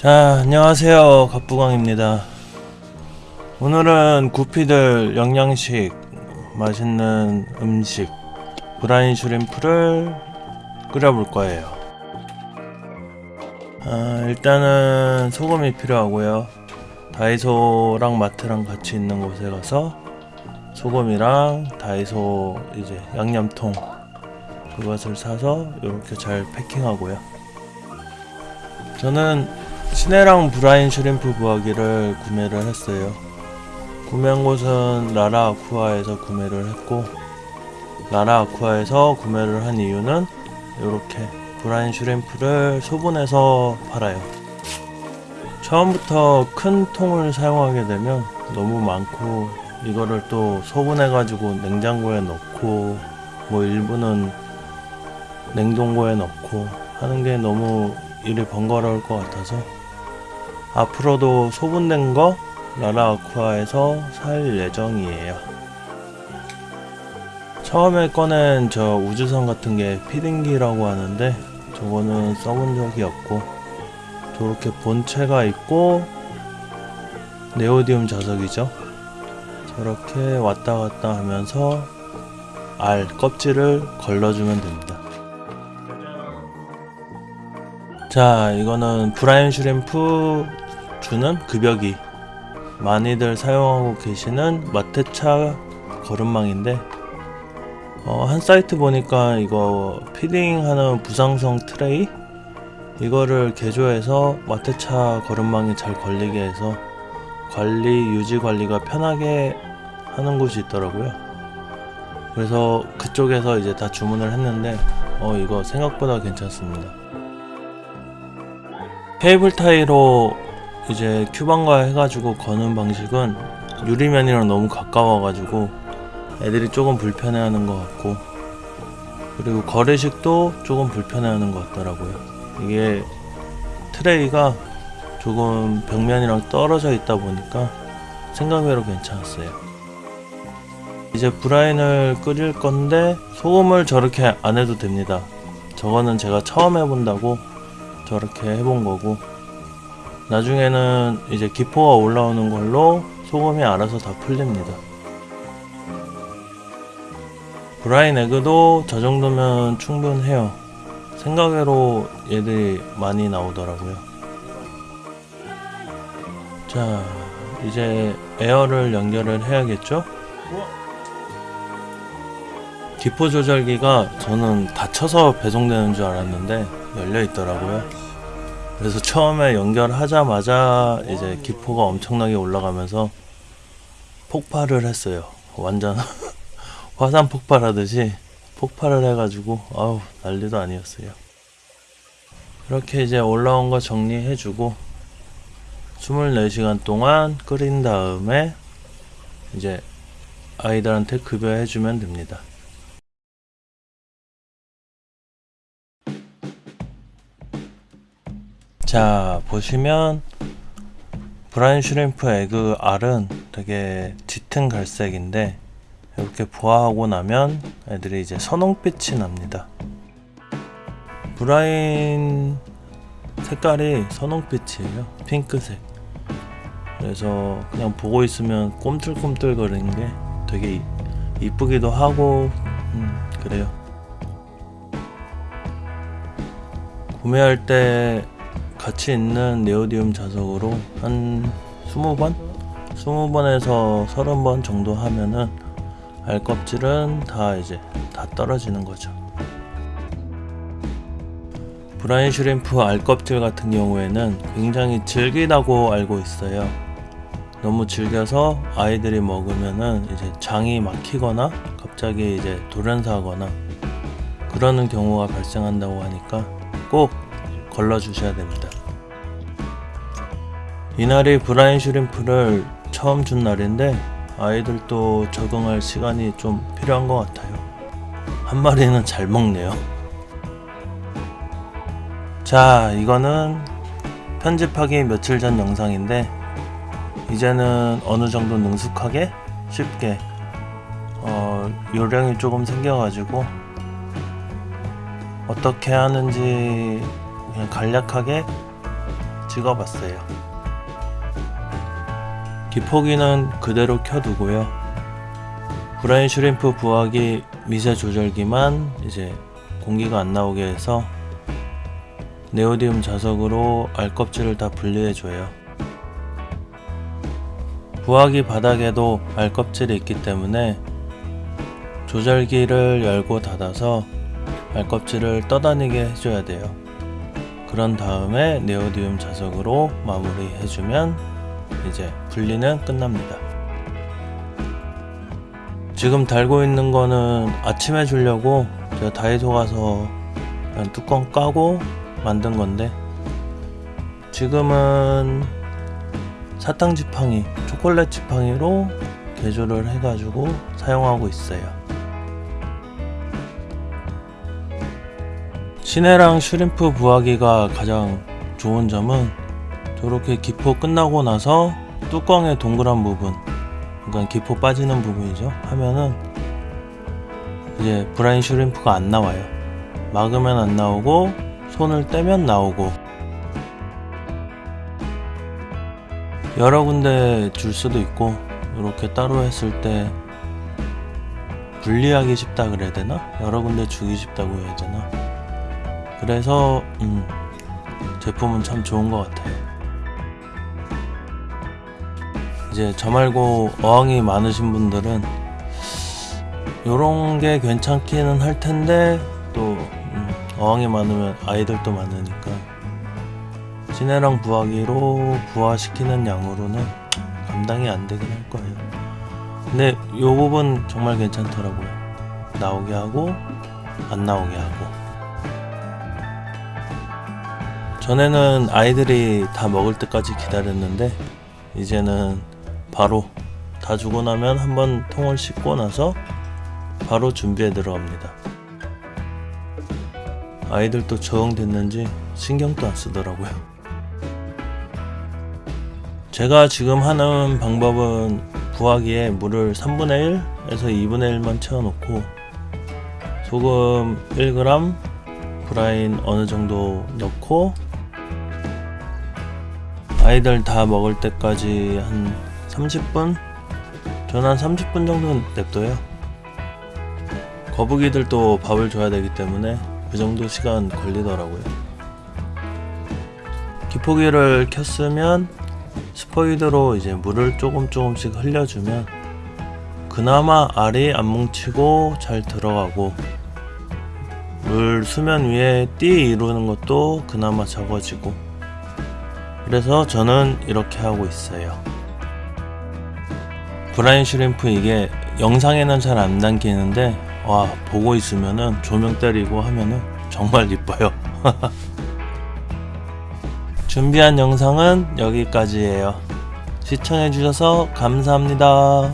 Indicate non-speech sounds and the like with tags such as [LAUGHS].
자 안녕하세요. 갑부광입니다. 오늘은 구피들 영양식 맛있는 음식 브라인 슈림프를 끓여볼 거예요. 아, 일단은 소금이 필요하고요. 다이소랑 마트랑 같이 있는 곳에 가서 소금이랑 다이소 이제 양념통 그것을 사서 이렇게 잘 패킹하고요. 저는 시네랑 brine shrimp 부화기를 구매를 했어요. 구매한 곳은 라라 아쿠아에서 구매를 했고 라라 아쿠아에서 구매를 한 이유는 이렇게 brine shrimp를 소분해서 팔아요. 처음부터 큰 통을 사용하게 되면 너무 많고 이거를 또 소분해 가지고 냉장고에 넣고 뭐 일부는 냉동고에 넣고 하는 게 너무 일이 번거로울 것 같아서 앞으로도 소분된 거 라라 아쿠아에서 살 예정이에요. 처음에 꺼낸 저 우주선 같은 게 피딩기라고 하는데 저거는 써본 적이 없고 저렇게 본체가 있고 네오디움 자석이죠. 저렇게 왔다 갔다 하면서 알 껍질을 걸러주면 됩니다. 자 이거는 brine shrimp 주는 급여기. 많이들 사용하고 계시는 마테차 거름망인데 어, 한 사이트 보니까 이거 feeding하는 부상성 트레이? 이거를 개조해서 마테차 거름망이 잘 걸리게 해서 관리 유지 관리가 편하게 하는 곳이 있더라고요. 그래서 그쪽에서 이제 다 주문을 했는데 어 이거 생각보다 괜찮습니다 케이블 타이로 이제 큐방과 해가지고 거는 방식은 유리면이랑 너무 가까워가지고 애들이 조금 불편해하는 것 같고 그리고 거래식도 조금 불편해하는 것 같더라고요. 이게 트레이가 조금 벽면이랑 떨어져 있다 보니까 생각외로 괜찮았어요. 이제 브라인을 끓일 건데 소금을 저렇게 안 해도 됩니다. 저거는 제가 처음 해본다고 저렇게 해본 거고 나중에는 이제 기포가 올라오는 걸로 소금이 알아서 다 풀립니다. 브라인 에그도 저 정도면 충분해요. 생각외로 얘들이 많이 나오더라고요. 자 이제 에어를 연결을 해야겠죠? 기포 조절기가 저는 닫혀서 배송되는 줄 알았는데 열려 있더라고요. 그래서 처음에 연결하자마자 이제 기포가 엄청나게 올라가면서 폭발을 했어요. 완전 [LAUGHS] 화산 폭발하듯이 폭발을 해가지고 아우 난리도 아니었어요. 이렇게 이제 올라온 거 정리해주고 24시간 동안 끓인 다음에 이제 아이들한테 급여해주면 됩니다. 자 보시면 brine shrimp egg 알은 되게 짙은 갈색인데 이렇게 부화하고 나면 애들이 이제 선홍빛이 납니다. brine 색깔이 선홍빛이에요. 핑크색. 그래서 그냥 보고 있으면 꼼틀꼼틀 거리는 게 되게 이쁘기도 하고 음, 그래요. 구매할 때 같이 있는 네오디움 자석으로 한 20번? 20번에서 30번 정도 하면은 알 껍질은 다 이제 다 떨어지는 거죠. 브라인 슈림프 알 껍질 같은 경우에는 굉장히 질기다고 알고 있어요. 너무 질겨서 아이들이 먹으면은 이제 장이 막히거나 갑자기 이제 돌연사하거나 그러는 경우가 발생한다고 하니까 꼭 걸러 주셔야 됩니다. 이날이 브라인 슈림프를 처음 준 날인데 아이들도 적응할 시간이 좀 필요한 것 같아요. 한 마리는 잘 먹네요. 자, 이거는 편집하기 며칠 전 영상인데 이제는 어느 정도 능숙하게 쉽게 어, 요령이 조금 생겨가지고 어떻게 하는지 그냥 간략하게 찍어봤어요. 기포기는 그대로 켜두고요. 브라인 슈림프 부화기 미세 조절기만 이제 공기가 안 나오게 해서 네오디움 자석으로 알껍질을 다 분리해줘요. 부화기 바닥에도 알껍질이 있기 때문에 조절기를 열고 닫아서 알껍질을 떠다니게 해줘야 돼요. 그런 다음에 네오디움 자석으로 마무리해주면 이제 분리는 끝납니다. 지금 달고 있는 거는 아침에 주려고 제가 다이소 가서 뚜껑 까고 만든 건데 지금은 사탕 지팡이, 초콜릿 지팡이로 개조를 해가지고 사용하고 있어요. 시네랑 슈림프 부화기가 가장 좋은 점은 저렇게 기포 끝나고 나서 뚜껑의 동그란 부분, 그러니까 기포 빠지는 부분이죠. 하면은 이제 브라인 슈림프가 안 나와요. 막으면 안 나오고 손을 떼면 나오고 여러 군데 줄 수도 있고 이렇게 따로 했을 때 분리하기 쉽다 그래야 되나? 여러 군데 주기 쉽다고 해야 되나? 그래서 음, 제품은 참 좋은 것 같아요. 이제 저 말고 어항이 많으신 분들은 요런 게 괜찮기는 할 텐데 또 음, 어항이 많으면 아이들도 많으니까 시내랑 부화기로 부화시키는 양으로는 감당이 안 되긴 할 거예요. 근데 요 부분 정말 괜찮더라고요. 나오게 하고 안 나오게 하고. 전에는 아이들이 다 먹을 때까지 기다렸는데 이제는 바로 다 주고 나면 한번 통을 씻고 나서 바로 준비해 들어갑니다. 아이들도 적응됐는지 신경도 안 쓰더라고요. 제가 지금 하는 방법은 부화기에 물을 3분의 1에서 2분의 1만 채워놓고 소금 1g, 브라인 어느 정도 넣고 아이들 다 먹을 때까지 한 30분? 저는 한 30분 정도 냅둬요. 거북이들도 밥을 줘야 되기 때문에 그 정도 시간 걸리더라고요. 기포기를 켰으면 스포이드로 이제 물을 조금 조금씩 흘려주면 그나마 알이 안 뭉치고 잘 들어가고 물 수면 위에 띠 이루는 것도 그나마 적어지고 그래서 저는 이렇게 하고 있어요. 브라인 슈림프 이게 영상에는 잘 안 담기는데 와 보고 있으면은 조명 때리고 하면은 정말 [LAUGHS] 이뻐요. [LAUGHS] 준비한 영상은 여기까지예요. 시청해주셔서 감사합니다.